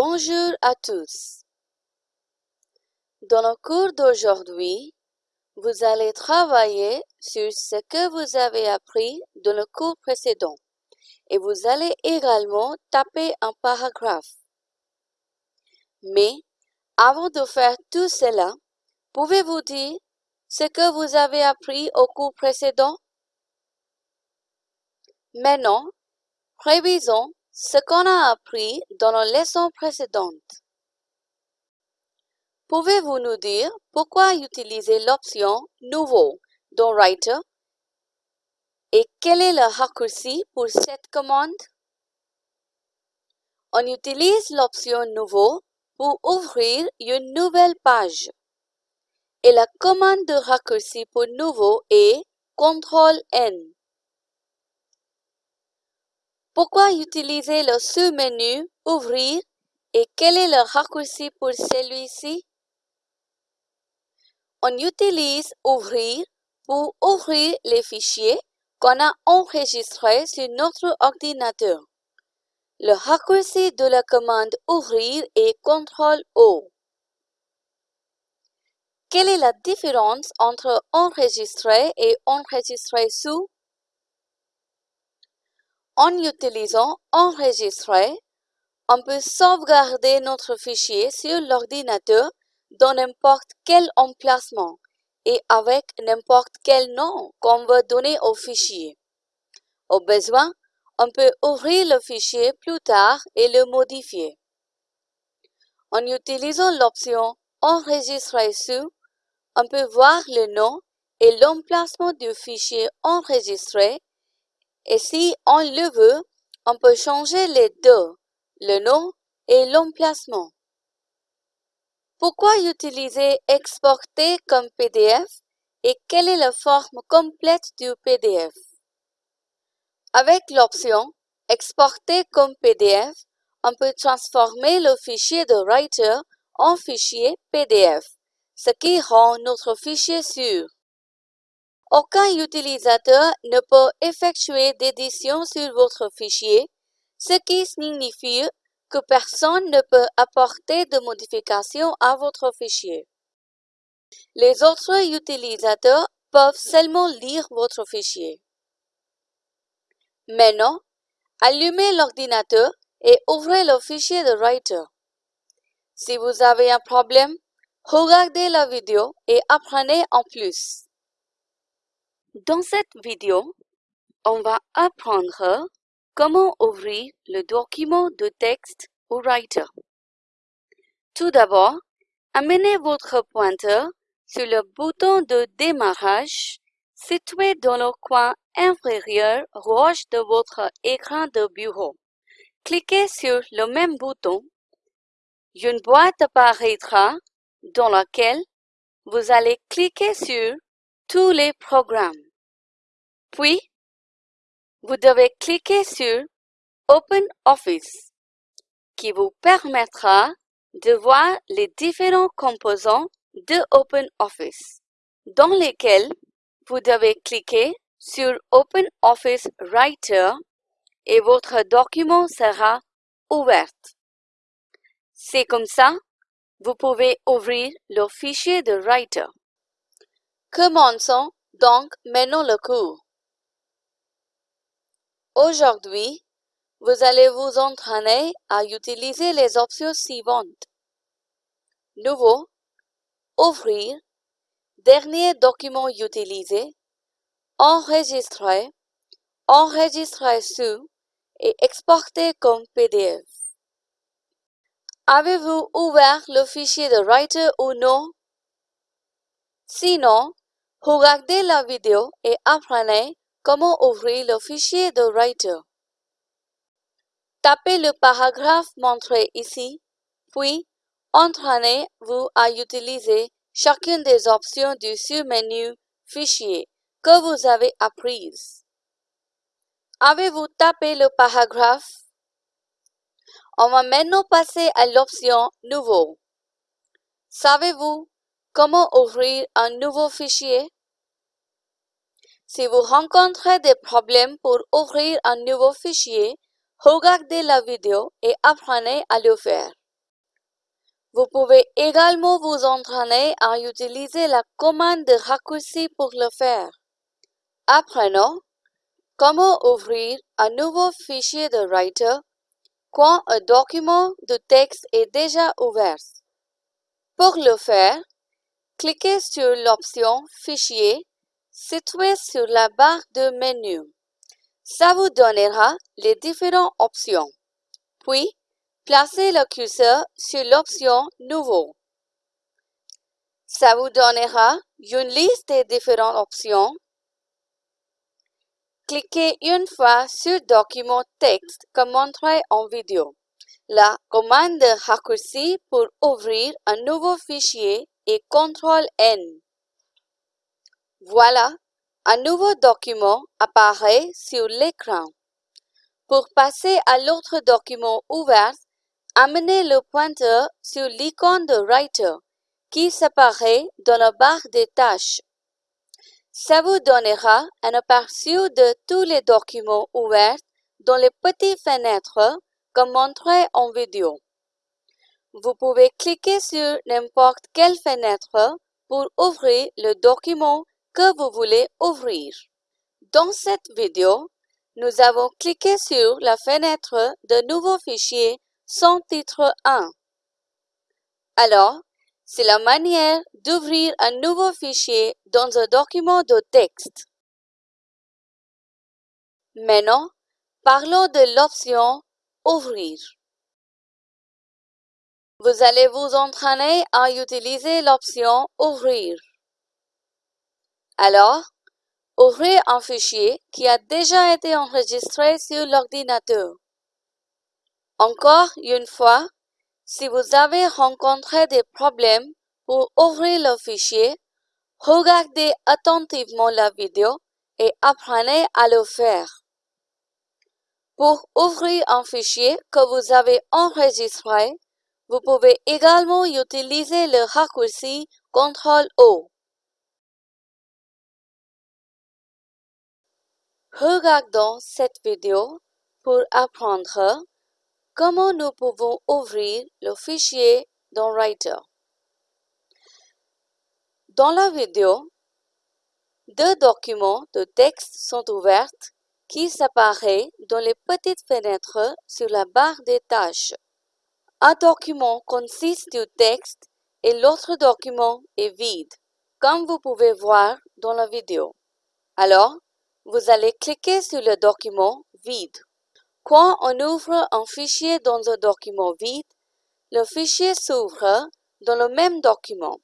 Bonjour à tous. Dans le cours d'aujourd'hui, vous allez travailler sur ce que vous avez appris dans le cours précédent et vous allez également taper un paragraphe. Mais avant de faire tout cela, pouvez-vous dire ce que vous avez appris au cours précédent? Maintenant, révisons ce qu'on a appris dans la leçon précédente. Pouvez-vous nous dire pourquoi utiliser l'option Nouveau dans Writer? Et quel est le raccourci pour cette commande? On utilise l'option Nouveau pour ouvrir une nouvelle page. Et la commande de raccourci pour Nouveau est CTRL-N. Pourquoi utiliser le sous-menu Ouvrir et quel est le raccourci pour celui-ci? On utilise Ouvrir pour ouvrir les fichiers qu'on a enregistrés sur notre ordinateur. Le raccourci de la commande Ouvrir est CTRL-O. Quelle est la différence entre enregistrer et enregistrer sous? En utilisant Enregistrer, on peut sauvegarder notre fichier sur l'ordinateur dans n'importe quel emplacement et avec n'importe quel nom qu'on veut donner au fichier. Au besoin, on peut ouvrir le fichier plus tard et le modifier. En utilisant l'option Enregistrer sous, on peut voir le nom et l'emplacement du fichier enregistré et si on le veut, on peut changer les deux, le nom et l'emplacement. Pourquoi utiliser exporter comme PDF et quelle est la forme complète du PDF? Avec l'option Exporter comme PDF, on peut transformer le fichier de Writer en fichier PDF, ce qui rend notre fichier sûr. Aucun utilisateur ne peut effectuer d'édition sur votre fichier, ce qui signifie que personne ne peut apporter de modifications à votre fichier. Les autres utilisateurs peuvent seulement lire votre fichier. Maintenant, allumez l'ordinateur et ouvrez le fichier de Writer. Si vous avez un problème, regardez la vidéo et apprenez en plus. Dans cette vidéo, on va apprendre comment ouvrir le document de texte au Writer. Tout d'abord, amenez votre pointeur sur le bouton de démarrage situé dans le coin inférieur gauche de votre écran de bureau. Cliquez sur le même bouton. Une boîte apparaîtra dans laquelle vous allez cliquer sur tous les programmes. Puis, vous devez cliquer sur Open Office, qui vous permettra de voir les différents composants de Open Office, dans lesquels vous devez cliquer sur Open Office Writer et votre document sera ouvert. C'est comme ça, vous pouvez ouvrir le fichier de Writer. Commençons donc maintenant le cours. Aujourd'hui, vous allez vous entraîner à utiliser les options suivantes. Nouveau, Ouvrir, Dernier document utilisé, Enregistrer, Enregistrer sous et Exporter comme PDF. Avez-vous ouvert le fichier de Writer ou non? Sinon, regardez la vidéo et apprenez Comment ouvrir le fichier de Writer? Tapez le paragraphe montré ici, puis entraînez-vous à utiliser chacune des options du sous-menu Fichier que vous avez apprises. Avez-vous tapé le paragraphe? On va maintenant passer à l'option Nouveau. Savez-vous comment ouvrir un nouveau fichier? Si vous rencontrez des problèmes pour ouvrir un nouveau fichier, regardez la vidéo et apprenez à le faire. Vous pouvez également vous entraîner à utiliser la commande de raccourci pour le faire. Apprenons comment ouvrir un nouveau fichier de Writer quand un document de texte est déjà ouvert. Pour le faire, cliquez sur l'option Fichier située sur la barre de menu. Ça vous donnera les différentes options. Puis, placez le curseur sur l'option Nouveau. Ça vous donnera une liste des différentes options. Cliquez une fois sur Document texte comme montré en vidéo. La commande de raccourci pour ouvrir un nouveau fichier est CTRL-N. Voilà, un nouveau document apparaît sur l'écran. Pour passer à l'autre document ouvert, amenez le pointeur sur l'icône de Writer qui s'apparaît dans la barre des tâches. Ça vous donnera un aperçu de tous les documents ouverts dans les petites fenêtres comme montré en vidéo. Vous pouvez cliquer sur n'importe quelle fenêtre pour ouvrir le document que vous voulez ouvrir. Dans cette vidéo, nous avons cliqué sur la fenêtre de nouveau fichier sans titre 1. Alors, c'est la manière d'ouvrir un nouveau fichier dans un document de texte. Maintenant, parlons de l'option Ouvrir. Vous allez vous entraîner à utiliser l'option Ouvrir. Alors, ouvrez un fichier qui a déjà été enregistré sur l'ordinateur. Encore une fois, si vous avez rencontré des problèmes pour ouvrir le fichier, regardez attentivement la vidéo et apprenez à le faire. Pour ouvrir un fichier que vous avez enregistré, vous pouvez également utiliser le raccourci CTRL-O. Regardons cette vidéo pour apprendre comment nous pouvons ouvrir le fichier dans Writer. Dans la vidéo, deux documents de texte sont ouverts qui s'apparaissent dans les petites fenêtres sur la barre des tâches. Un document consiste du texte et l'autre document est vide, comme vous pouvez voir dans la vidéo. Alors, vous allez cliquer sur le document vide. Quand on ouvre un fichier dans un document vide, le fichier s'ouvre dans le même document,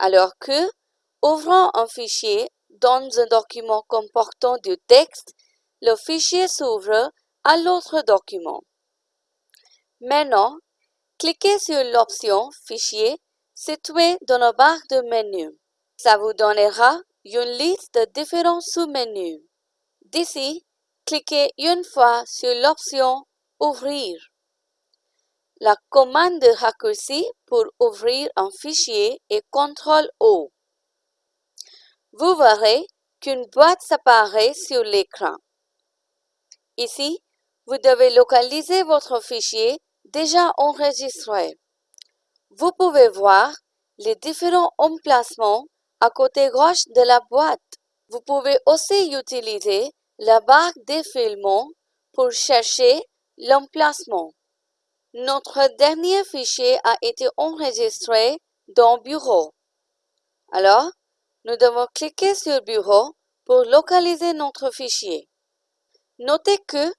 alors que, ouvrant un fichier dans un document comportant du texte, le fichier s'ouvre à l'autre document. Maintenant, cliquez sur l'option Fichier située dans la barre de menu. Ça vous donnera une liste de différents sous-menus. D'ici, cliquez une fois sur l'option Ouvrir. La commande de raccourci pour ouvrir un fichier est CTRL-O. Vous verrez qu'une boîte s'apparaît sur l'écran. Ici, vous devez localiser votre fichier déjà enregistré. Vous pouvez voir les différents emplacements à côté gauche de la boîte. Vous pouvez aussi utiliser la barre défilement pour chercher l'emplacement. Notre dernier fichier a été enregistré dans Bureau. Alors, nous devons cliquer sur Bureau pour localiser notre fichier. Notez que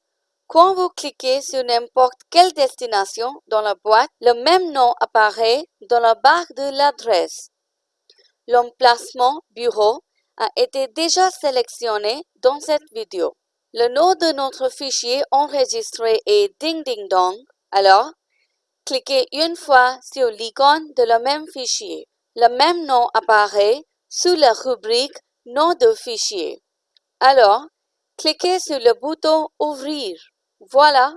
quand vous cliquez sur n'importe quelle destination dans la boîte, le même nom apparaît dans la barre de l'adresse. L'emplacement Bureau a été déjà sélectionné dans cette vidéo. Le nom de notre fichier enregistré est Ding Ding Dong. Alors, cliquez une fois sur l'icône de le même fichier. Le même nom apparaît sous la rubrique Nom de fichier. Alors, cliquez sur le bouton Ouvrir. Voilà,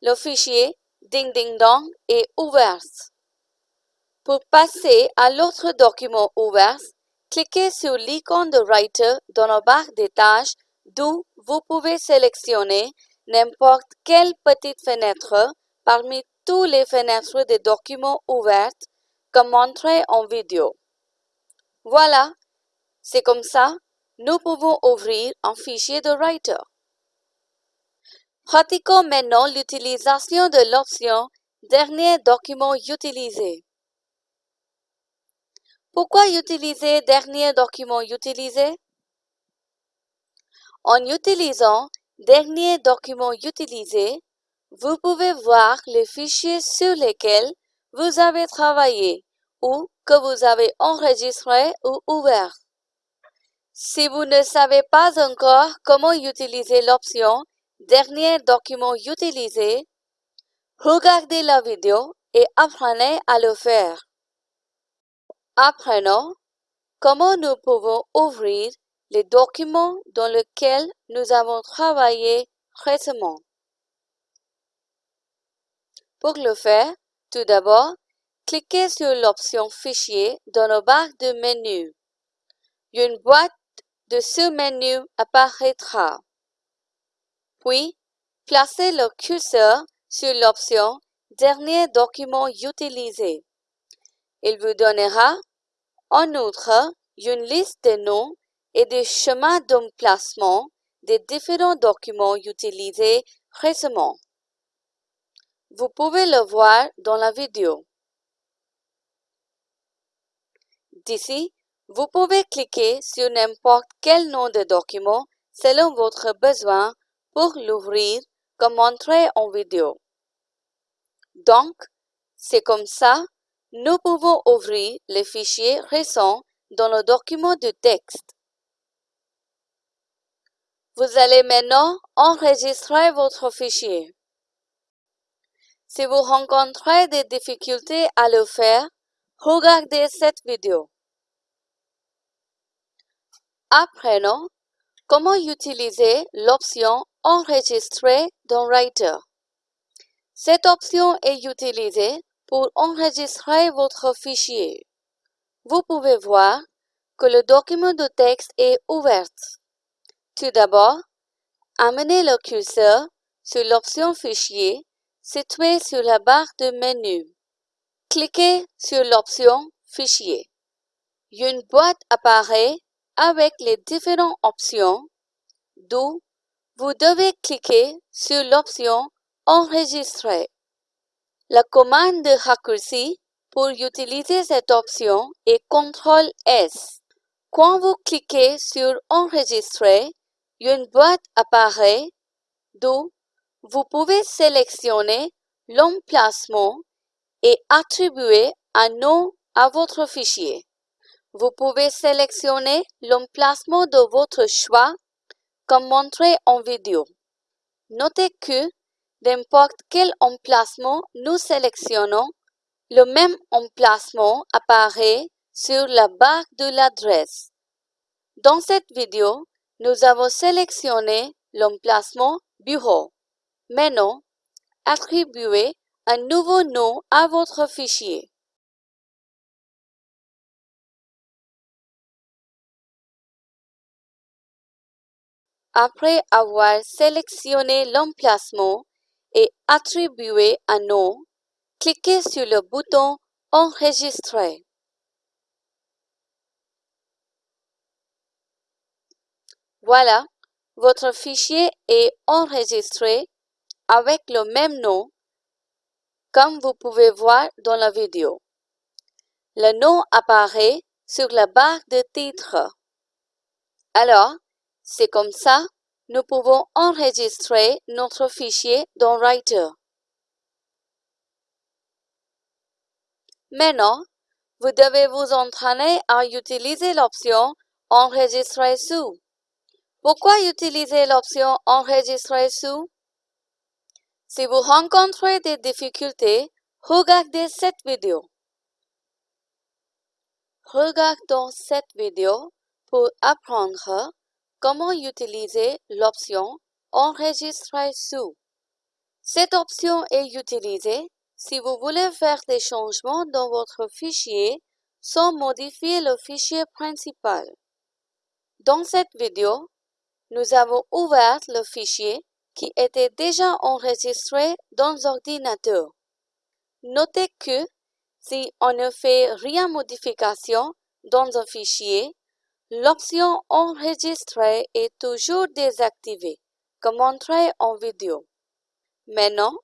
le fichier Ding Ding Dong est ouvert. Pour passer à l'autre document ouvert, Cliquez sur l'icône de Writer dans la barre des tâches d'où vous pouvez sélectionner n'importe quelle petite fenêtre parmi toutes les fenêtres des documents ouvertes comme montré en vidéo. Voilà, c'est comme ça, nous pouvons ouvrir un fichier de Writer. Pratiquons maintenant l'utilisation de l'option Dernier document utilisé. Pourquoi utiliser Dernier document utilisé? En utilisant Dernier document utilisé, vous pouvez voir les fichiers sur lesquels vous avez travaillé ou que vous avez enregistré ou ouvert. Si vous ne savez pas encore comment utiliser l'option Dernier document utilisé, regardez la vidéo et apprenez à le faire. Apprenons comment nous pouvons ouvrir les documents dans lesquels nous avons travaillé récemment. Pour le faire, tout d'abord, cliquez sur l'option Fichier dans la barre de menu. Une boîte de sous-menu apparaîtra. Puis, placez le curseur sur l'option Dernier document utilisé. Il vous donnera, en outre, une liste de noms et des chemins d'emplacement des différents documents utilisés récemment. Vous pouvez le voir dans la vidéo. D'ici, vous pouvez cliquer sur n'importe quel nom de document selon votre besoin pour l'ouvrir comme montré en vidéo. Donc, c'est comme ça, nous pouvons ouvrir les fichiers récents dans le document de texte. Vous allez maintenant enregistrer votre fichier. Si vous rencontrez des difficultés à le faire, regardez cette vidéo. Apprenons comment utiliser l'option Enregistrer dans Writer. Cette option est utilisée pour enregistrer votre fichier. Vous pouvez voir que le document de texte est ouvert. Tout d'abord, amenez le curseur sur l'option Fichier située sur la barre de menu. Cliquez sur l'option Fichier. Une boîte apparaît avec les différentes options, d'où vous devez cliquer sur l'option Enregistrer. La commande de raccourci pour utiliser cette option est CTRL S. Quand vous cliquez sur Enregistrer, une boîte apparaît, d'où vous pouvez sélectionner l'emplacement et attribuer un nom à votre fichier. Vous pouvez sélectionner l'emplacement de votre choix comme montré en vidéo. Notez que n'importe quel emplacement nous sélectionnons, le même emplacement apparaît sur la barre de l'adresse. Dans cette vidéo, nous avons sélectionné l'emplacement Bureau. Maintenant, attribuez un nouveau nom à votre fichier. Après avoir sélectionné l'emplacement et attribué un nom, cliquez sur le bouton Enregistrer. Voilà, votre fichier est enregistré avec le même nom comme vous pouvez voir dans la vidéo. Le nom apparaît sur la barre de titre. Alors, c'est comme ça, nous pouvons enregistrer notre fichier dans Writer. Maintenant, vous devez vous entraîner à utiliser l'option Enregistrer sous. Pourquoi utiliser l'option Enregistrer sous? Si vous rencontrez des difficultés, regardez cette vidéo. Regardons cette vidéo pour apprendre Comment utiliser l'option Enregistrer sous Cette option est utilisée si vous voulez faire des changements dans votre fichier sans modifier le fichier principal. Dans cette vidéo, nous avons ouvert le fichier qui était déjà enregistré dans l'ordinateur. Notez que Si on ne fait rien modification dans un fichier, l'option Enregistrer est toujours désactivée, comme montré en vidéo. Maintenant,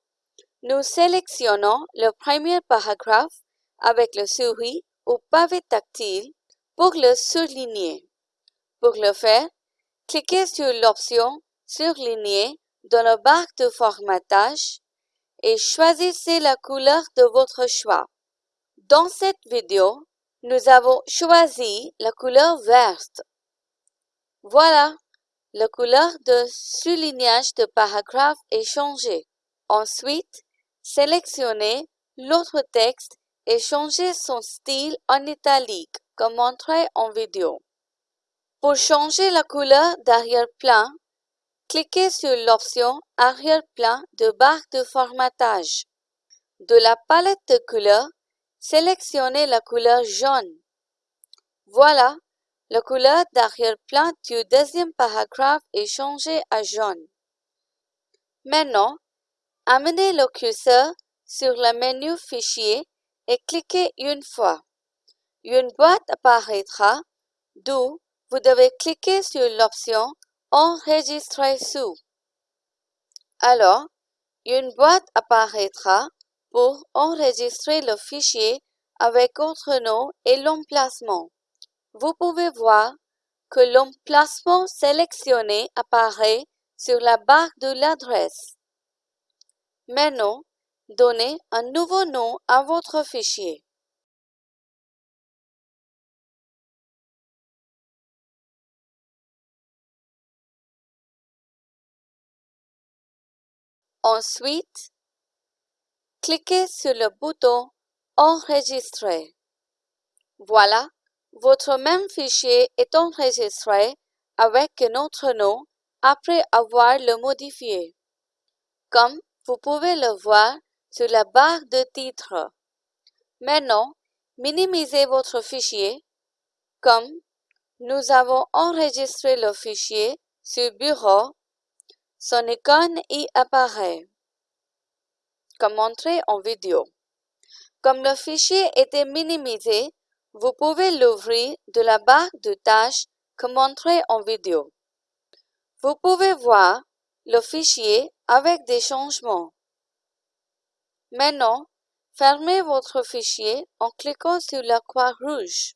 nous sélectionnons le premier paragraphe avec le souris ou pavé tactile pour le surligner. Pour le faire, cliquez sur l'option Surligner dans la barre de formatage et choisissez la couleur de votre choix. Dans cette vidéo, nous avons choisi la couleur verte. Voilà, la couleur de soulignage de paragraphe est changée. Ensuite, sélectionnez l'autre texte et changez son style en italique, comme montré en vidéo. Pour changer la couleur d'arrière-plan, cliquez sur l'option Arrière-plan de barre de formatage. De la palette de couleurs, sélectionnez la couleur jaune. Voilà, la couleur d'arrière-plan du deuxième paragraphe est changée à jaune. Maintenant, amenez le curseur sur le menu Fichier et cliquez une fois. Une boîte apparaîtra, d'où vous devez cliquer sur l'option Enregistrer sous. Alors, une boîte apparaîtra pour enregistrer le fichier avec votre nom et l'emplacement. Vous pouvez voir que l'emplacement sélectionné apparaît sur la barre de l'adresse. Maintenant, donnez un nouveau nom à votre fichier. Ensuite, cliquez sur le bouton Enregistrer. Voilà, votre même fichier est enregistré avec notre nom après avoir le modifié. Comme vous pouvez le voir sur la barre de titre. Maintenant, minimisez votre fichier. Comme nous avons enregistré le fichier sur Bureau, son icône y apparaît, comme montré en vidéo. Comme le fichier était minimisé, vous pouvez l'ouvrir de la barre de tâches comme montré en vidéo. Vous pouvez voir le fichier avec des changements. Maintenant, fermez votre fichier en cliquant sur la croix rouge.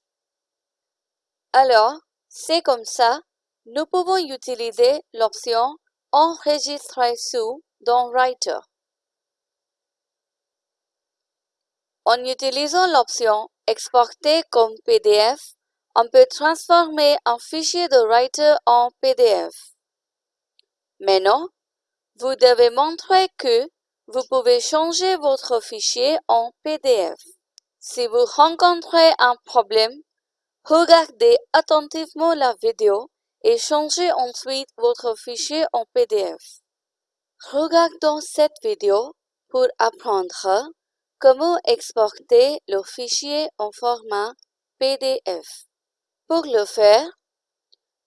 Alors, c'est comme ça, nous pouvons utiliser l'option Enregistrer sous dans Writer. En utilisant l'option Exporter comme PDF, on peut transformer un fichier de Writer en PDF. Maintenant, vous devez montrer que vous pouvez changer votre fichier en PDF. Si vous rencontrez un problème, regardez attentivement la vidéo et changez ensuite votre fichier en PDF. Regardons cette vidéo pour apprendre comment exporter le fichier en format PDF. Pour le faire,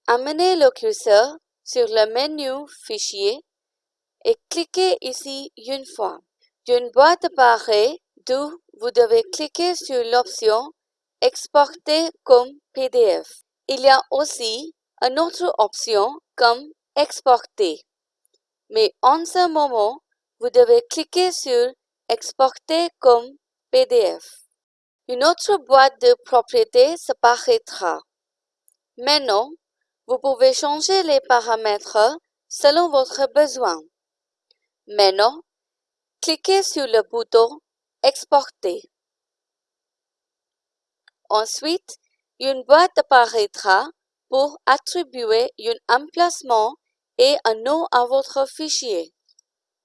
amenez le curseur sur le menu Fichier et cliquez ici une fois. Une boîte apparaît d'où vous devez cliquer sur l'option Exporter comme PDF. Il y a aussi une autre option comme Exporter. Mais en ce moment, vous devez cliquer sur Exporter comme PDF. Une autre boîte de propriétés s'apparaîtra. Maintenant, vous pouvez changer les paramètres selon votre besoin. Maintenant, cliquez sur le bouton Exporter. Ensuite, une boîte apparaîtra pour attribuer un emplacement et un nom à votre fichier.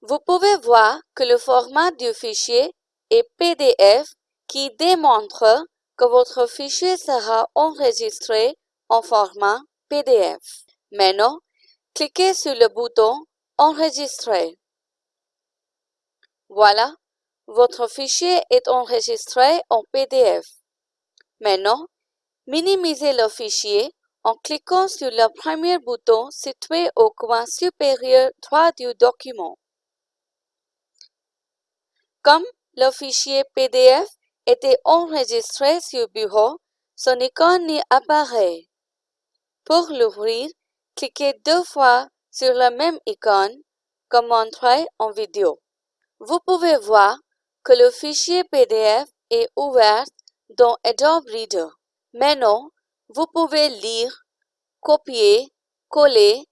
Vous pouvez voir que le format du fichier est PDF qui démontre que votre fichier sera enregistré en format PDF. Maintenant, cliquez sur le bouton Enregistrer. Voilà, votre fichier est enregistré en PDF. Maintenant, minimisez le fichier en cliquant sur le premier bouton situé au coin supérieur droit du document. Comme le fichier PDF était enregistré sur bureau, son icône y apparaît. Pour l'ouvrir, cliquez deux fois sur la même icône, comme montré en vidéo. Vous pouvez voir que le fichier PDF est ouvert dans Adobe Reader. Maintenant, vous pouvez lire, copier, coller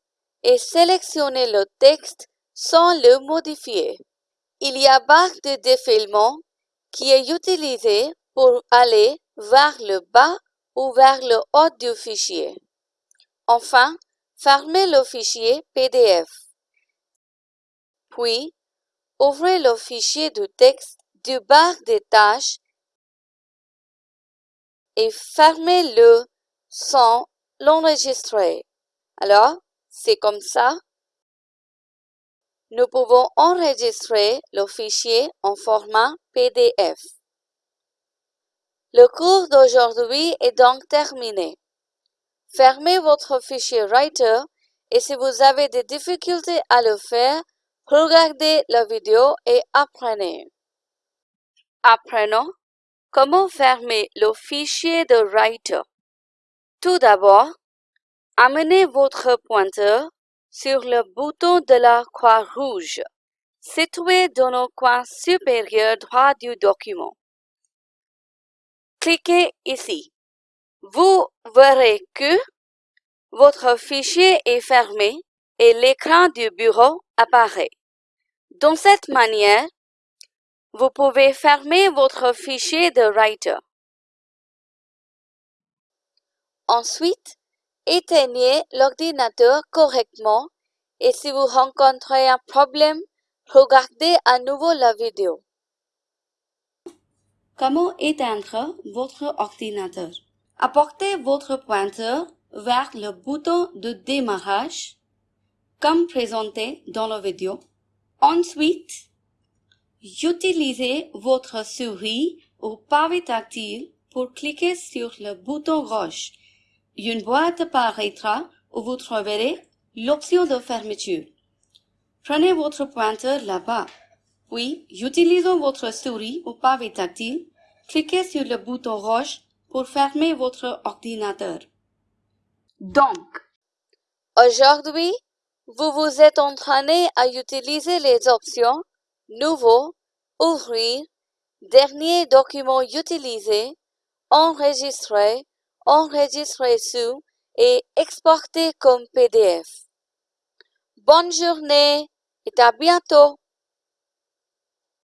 et sélectionner le texte sans le modifier. Il y a barre de défilement qui est utilisée pour aller vers le bas ou vers le haut du fichier. Enfin, fermez le fichier PDF. Puis, ouvrez le fichier de texte du barre des tâches et fermez-le sans l'enregistrer. Alors, c'est comme ça. Nous pouvons enregistrer le fichier en format PDF. Le cours d'aujourd'hui est donc terminé. Fermez votre fichier Writer et si vous avez des difficultés à le faire, regardez la vidéo et apprenez. Apprenons comment fermer le fichier de Writer. Tout d'abord, amenez votre pointeur sur le bouton de la croix rouge situé dans le coin supérieur droit du document. Cliquez ici. Vous verrez que votre fichier est fermé et l'écran du bureau apparaît. De cette manière, vous pouvez fermer votre fichier de Writer. Ensuite, éteignez l'ordinateur correctement et si vous rencontrez un problème, regardez à nouveau la vidéo. Comment éteindre votre ordinateur? Apportez votre pointeur vers le bouton de démarrage, comme présenté dans la vidéo. Ensuite, Utilisez votre souris ou pavé tactile pour cliquer sur le bouton rouge. Une boîte apparaîtra où vous trouverez l'option de fermeture. Prenez votre pointeur là-bas. Puis, utilisant votre souris ou pavé tactile, cliquez sur le bouton rouge pour fermer votre ordinateur. Donc, aujourd'hui, vous vous êtes entraîné à utiliser les options Nouveau, Ouvrir, Dernier document utilisé, Enregistrer, Enregistrer sous et Exporter comme PDF. Bonne journée et à bientôt!